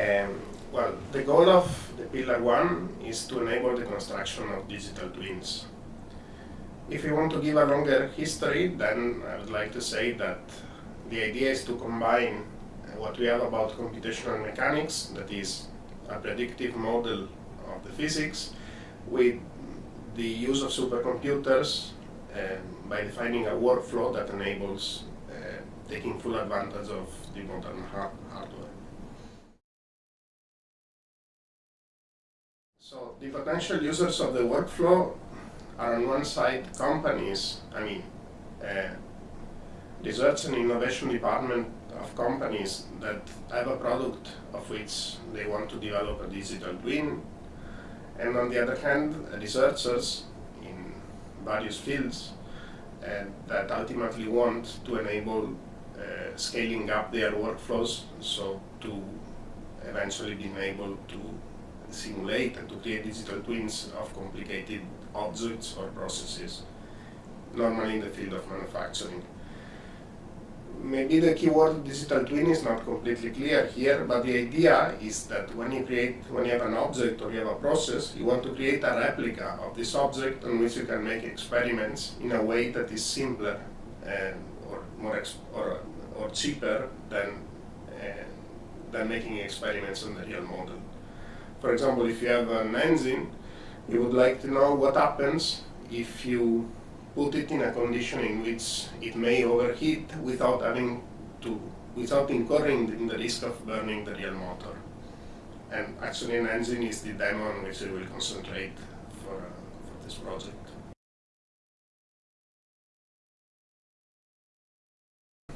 Um, well, the goal of the Pillar 1 is to enable the construction of digital twins. If you want to give a longer history, then I would like to say that the idea is to combine what we have about computational mechanics, that is a predictive model of the physics, with the use of supercomputers um, by defining a workflow that enables uh, taking full advantage of the modern hard hardware. So the potential users of the workflow are on one side companies, I mean, uh, research and innovation department of companies that have a product of which they want to develop a digital twin, and on the other hand, researchers in various fields uh, that ultimately want to enable uh, scaling up their workflows, so to eventually being able to simulate and to create digital twins of complicated objects or processes, normally in the field of manufacturing maybe the keyword digital twin is not completely clear here, but the idea is that when you create, when you have an object or you have a process, you want to create a replica of this object on which you can make experiments in a way that is simpler and, or more or, or cheaper than uh, than making experiments on the real model. For example, if you have an engine, you would like to know what happens if you put it in a condition in which it may overheat without having to, without incurring in the risk of burning the real motor. And actually an engine is the on which we will concentrate for, uh, for this project.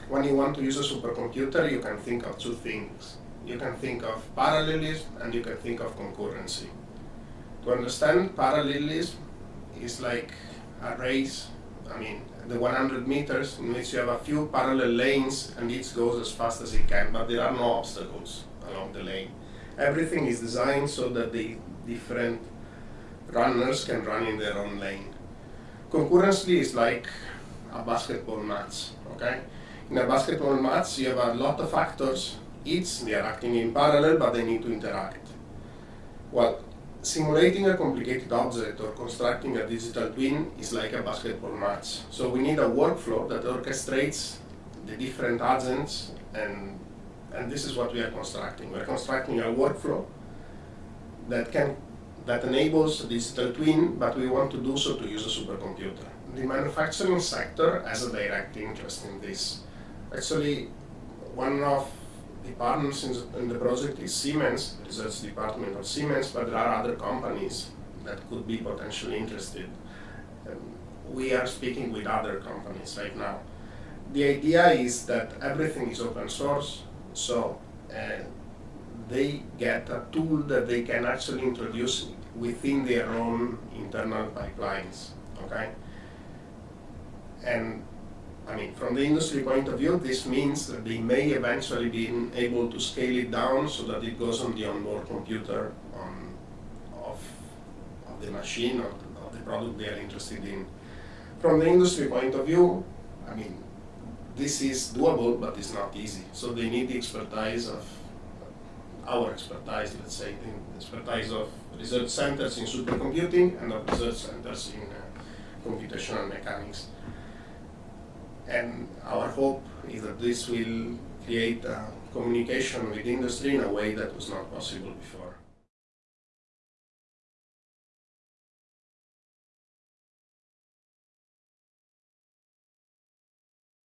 When you want to use a supercomputer, you can think of two things. You can think of parallelism and you can think of concurrency. To understand parallelism is like a race, I mean, the 100 meters in which you have a few parallel lanes and each goes as fast as it can, but there are no obstacles along the lane. Everything is designed so that the different runners can run in their own lane. Concurrency is like a basketball match, okay? In a basketball match, you have a lot of actors, each they are acting in parallel, but they need to interact. Well, simulating a complicated object or constructing a digital twin is like a basketball match. So we need a workflow that orchestrates the different agents and, and this is what we are constructing. We're constructing a workflow that can that enables a digital twin, but we want to do so to use a supercomputer. The manufacturing sector has a direct interest in this. Actually, one of the partners in, in the project is Siemens, research department of Siemens, but there are other companies that could be potentially interested. Um, we are speaking with other companies right now. The idea is that everything is open source, so uh, they get a tool that they can actually introduce within their own internal pipelines, okay? And I mean, from the industry point of view, this means that they may eventually be able to scale it down so that it goes on the onboard computer on, of, of the machine or of the product they are interested in. From the industry point of view, I mean, this is doable, but it's not easy. So they need the expertise of our expertise, let's say, the expertise of research centers in supercomputing and of research centers in uh, computational mechanics. And our hope is that this will create communication with industry in a way that was not possible before.